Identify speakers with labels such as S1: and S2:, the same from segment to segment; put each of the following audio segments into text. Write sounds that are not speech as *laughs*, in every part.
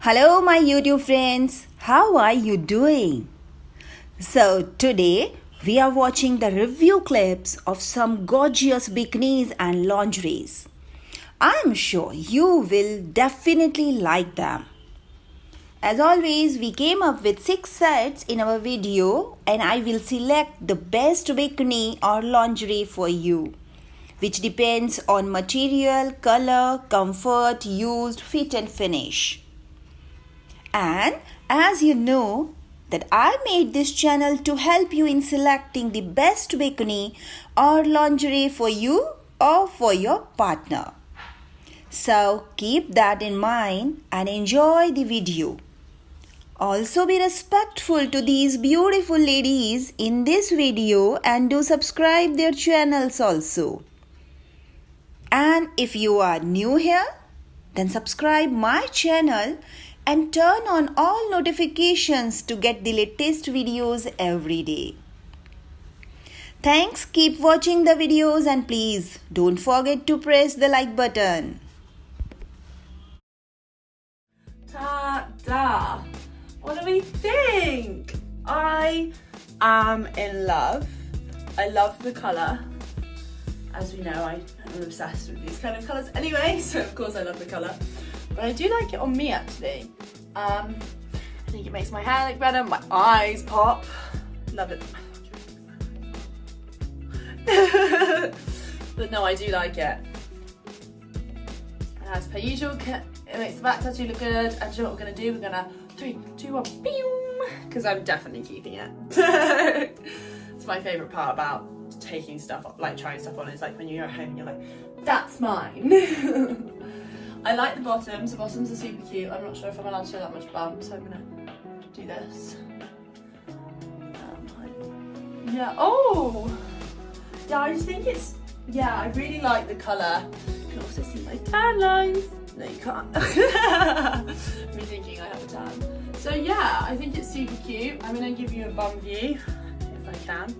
S1: Hello, my YouTube friends. How are you doing? So, today we are watching the review clips of some gorgeous bikinis and lingeries. I am sure you will definitely like them. As always, we came up with 6 sets in our video and I will select the best bikini or lingerie for you which depends on material, color, comfort, used, fit and finish. And as you know that I made this channel to help you in selecting the best bikini or lingerie for you or for your partner. So keep that in mind and enjoy the video. Also be respectful to these beautiful ladies in this video and do subscribe their channels also. And if you are new here, then subscribe my channel and turn on all notifications to get the latest videos every day. Thanks, keep watching the videos and please don't forget to press the like button.
S2: Ta-da! What do we think? I am in love. I love the colour as we know, I am obsessed with these kind of colours anyway, *laughs* so of course I love the colour. But I do like it on me actually. Um, I think it makes my hair look better, my eyes pop. Love it. *laughs* but no, I do like it. As per usual, it makes the back tattoo look good. And you know what we're gonna do? We're gonna three, two, one, because I'm definitely keeping it. *laughs* it's my favourite part about taking stuff, like trying stuff on. It's like when you're at home and you're like, that's mine. *laughs* I like the bottoms. The bottoms are super cute. I'm not sure if I'm allowed to show that much bum, so I'm gonna do this. Um, yeah, oh! Yeah, I just think it's, yeah, I really like the colour. You can also see my tan lines. No, you can't. *laughs* Me thinking I have a tan. So yeah, I think it's super cute. I'm gonna give you a bum view, if I can.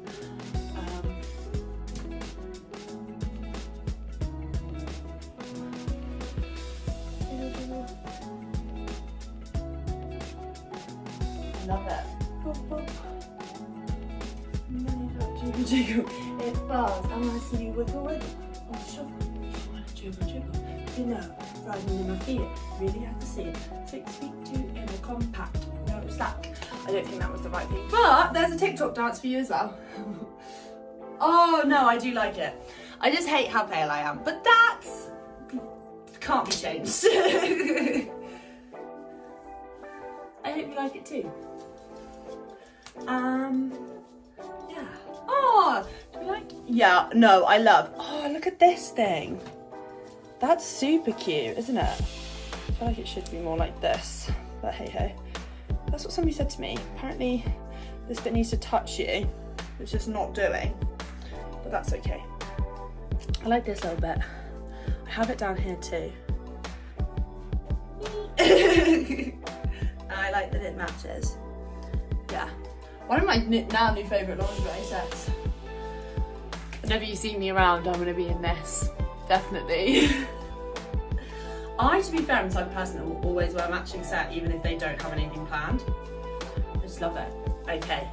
S2: Jiggle. It bars. I want to see you wiggle wiggle. Oh, sure. To jiggle jiggle. You know, riding in my feet. Really have to see it. Six feet two in a compact. No slack. I don't think that was the right thing. But there's a TikTok dance for you as well. *laughs* oh no, I do like it. I just hate how pale I am. But that's can't be changed. *laughs* I hope you like it too. Um, Yeah, no, I love. Oh, look at this thing. That's super cute, isn't it? I feel like it should be more like this, but hey hey. That's what somebody said to me. Apparently this bit needs to touch you. It's just not doing, but that's okay. I like this little bit. I have it down here too. *laughs* I like that it matches. Yeah, one of my now new favourite lingerie sets. Whenever you see me around, I'm going to be in this. Definitely. *laughs* I, to be fair, am the type of person that will always wear a matching set even if they don't have anything planned. I just love it. Okay.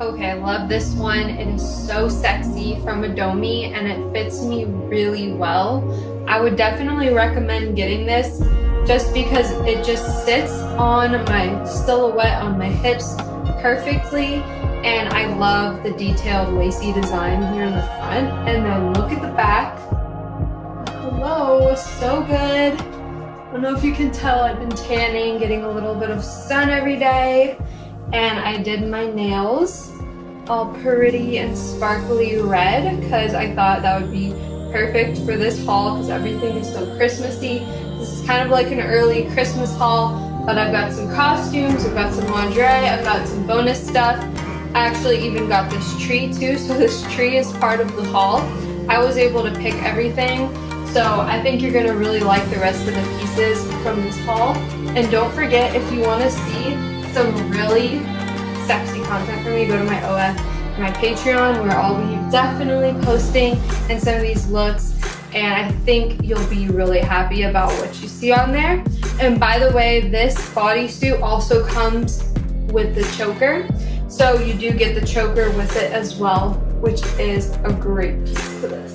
S3: Okay, I love this one. It is so sexy from Adomi and it fits me really well. I would definitely recommend getting this just because it just sits on my silhouette on my hips perfectly and I love the detailed lacy design here in the front. And then look at the back. Hello so good. I don't know if you can tell I've been tanning getting a little bit of sun every day. And I did my nails all pretty and sparkly red because I thought that would be perfect for this haul because everything is so Christmassy. This is kind of like an early Christmas haul, but I've got some costumes, I've got some lingerie, I've got some bonus stuff. I actually even got this tree too, so this tree is part of the haul. I was able to pick everything, so I think you're gonna really like the rest of the pieces from this haul. And don't forget, if you wanna see some really sexy content from me, go to my OF, my Patreon, where I'll be definitely posting and some of these looks and I think you'll be really happy about what you see on there. And by the way, this bodysuit also comes with the choker. So you do get the choker with it as well, which is a great piece to this.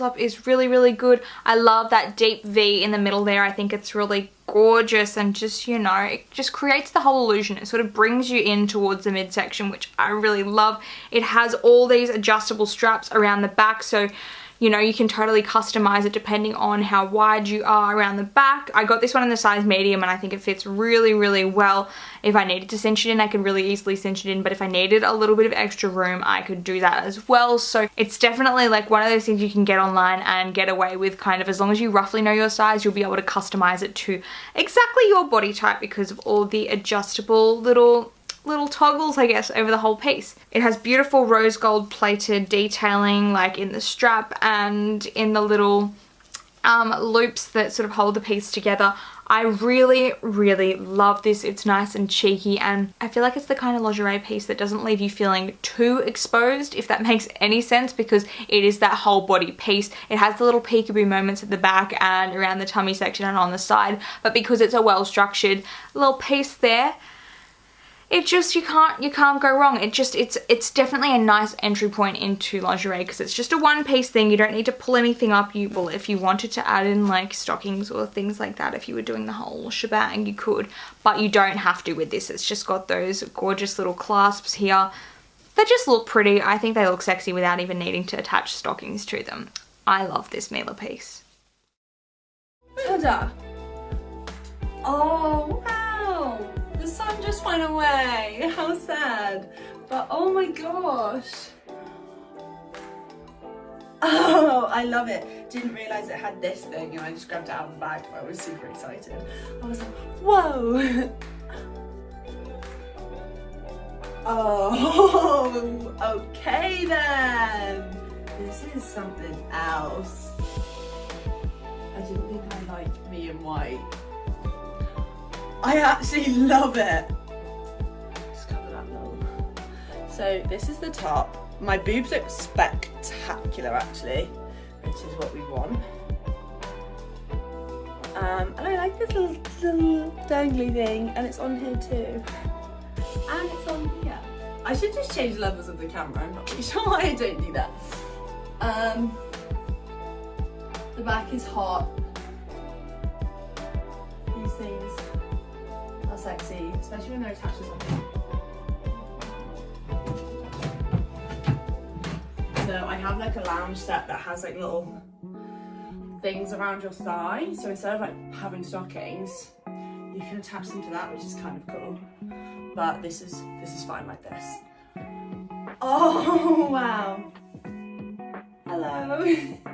S4: Up is really, really good. I love that deep V in the middle there. I think it's really gorgeous and just, you know, it just creates the whole illusion. It sort of brings you in towards the midsection, which I really love. It has all these adjustable straps around the back, so you know, you can totally customize it depending on how wide you are around the back. I got this one in the size medium and I think it fits really, really well. If I needed to cinch it in, I could really easily cinch it in, but if I needed a little bit of extra room, I could do that as well. So it's definitely like one of those things you can get online and get away with kind of as long as you roughly know your size, you'll be able to customize it to exactly your body type because of all the adjustable little little toggles I guess over the whole piece. It has beautiful rose gold plated detailing like in the strap and in the little um, loops that sort of hold the piece together. I really, really love this. It's nice and cheeky and I feel like it's the kind of lingerie piece that doesn't leave you feeling too exposed, if that *laughs* makes any sense, because it is that whole body piece. It has the little peekaboo moments at the back and around the tummy section and on the side, but because it's a well-structured little piece there, it just you can't you can't go wrong. It just it's it's definitely a nice entry point into lingerie because it's just a one piece thing. You don't need to pull anything up. You well if you wanted to add in like stockings or things like that if you were doing the whole shebang you could. But you don't have to with this. It's just got those gorgeous little clasps here. They just look pretty. I think they look sexy without even needing to attach stockings to them. I love this Miele piece!
S2: Oh wow! The sun just went away. How sad. But oh my gosh. Oh, I love it. Didn't realise it had this thing and I just grabbed it out of the bag. I was super excited. I was like, whoa. *laughs* Oh, okay then. This is something else. I didn't think I liked me in white. I actually love it. Just cover that little. So this is the top. My boobs look spectacular actually, which is what we want. Um, and I like this little, little dangly thing and it's on here too. And it's on here. I should just change levels of the camera, I'm not really *laughs* sure why I don't do that. Um, the back is hot. Sexy, especially when they're attached to something. So I have like a lounge set that has like little things around your thigh. So instead of like having stockings, you can attach them to that, which is kind of cool. But this is this is fine like this. Oh *laughs* wow. Hello. *laughs*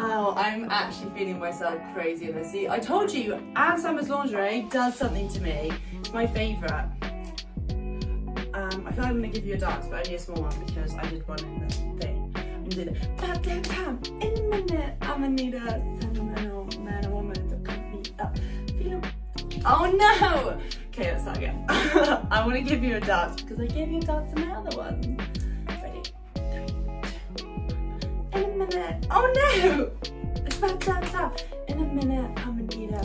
S2: Oh, I'm actually feeling myself crazy in this. See, I told you, Anne Summers Lingerie does something to me. It's my favourite. Um, I feel like I'm to give you a dance, but only a small one because I did one in the thing. I'm to do the in a minute. I'm to need a sentimental man or woman to come me up. Feel Oh no! Okay, let's start again. *laughs* I want to give you a dance because I gave you a dance in my other one. Minute. Oh no! Stop, stop, stop. In a minute, I'm gonna need a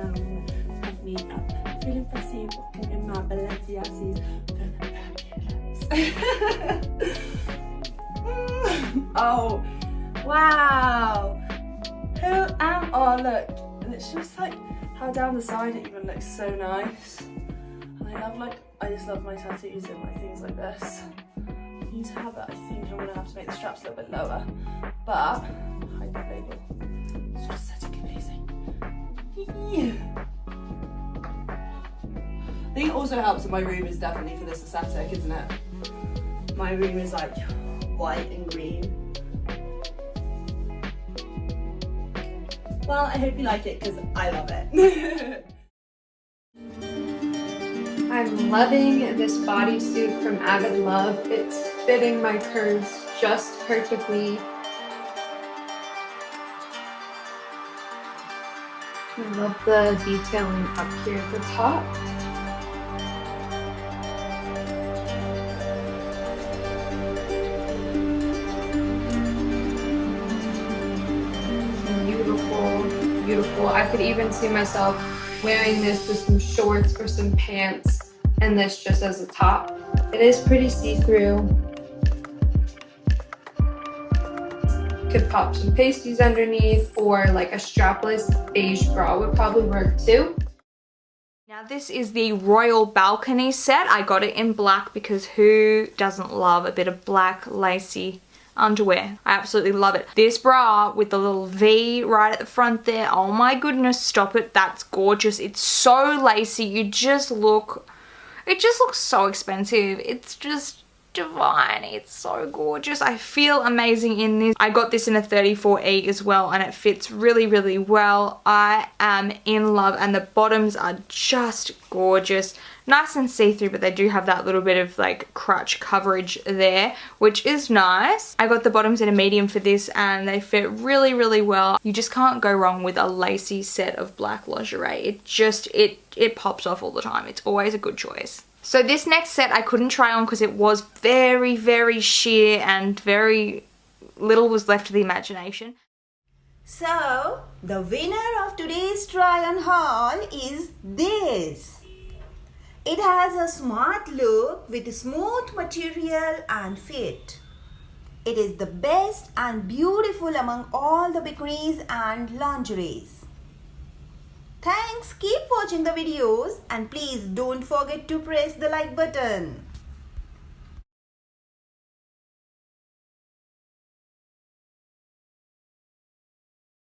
S2: of me. Feeling fussy, walking in my Balenciagas. *laughs* oh, wow. Who am I? Look, and it's just like how down the side it even looks so nice. And I love like, I just love my tattoos and like things like this need to have it. I think I'm gonna have to make the straps a little bit lower, but that. It's just aesthetic amazing. I think it also helps that my room is definitely for this aesthetic, isn't it? My room is like white and green. Well, I hope you like it because I love it. *laughs*
S3: I'm loving this bodysuit from Avid Love. It's fitting my curves just perfectly. I love the detailing up here at the top. Beautiful, beautiful. I could even see myself wearing this with some shorts or some pants and this just as a top. It is pretty see-through. Could pop some pasties underneath or like a strapless beige bra would probably work too.
S4: Now this is the Royal Balcony set. I got it in black because who doesn't love a bit of black lacy underwear. I absolutely love it. This bra with the little V right at the front there. Oh my goodness, stop it. That's gorgeous. It's so lacy. You just look, it just looks so expensive. It's just divine. It's so gorgeous. I feel amazing in this. I got this in a 34E as well and it fits really, really well. I am in love and the bottoms are just gorgeous. Nice and see-through, but they do have that little bit of like crutch coverage there, which is nice. I got the bottoms in a medium for this and they fit really, really well. You just can't go wrong with a lacy set of black lingerie. It just, it, it pops off all the time. It's always a good choice. So this next set I couldn't try on because it was very, very sheer and very little was left to the imagination.
S1: So, the winner of today's try on haul is this. It has a smart look with smooth material and fit. It is the best and beautiful among all the bikinis and lingeries. Thanks, keep watching the videos and please don't forget to press the like button.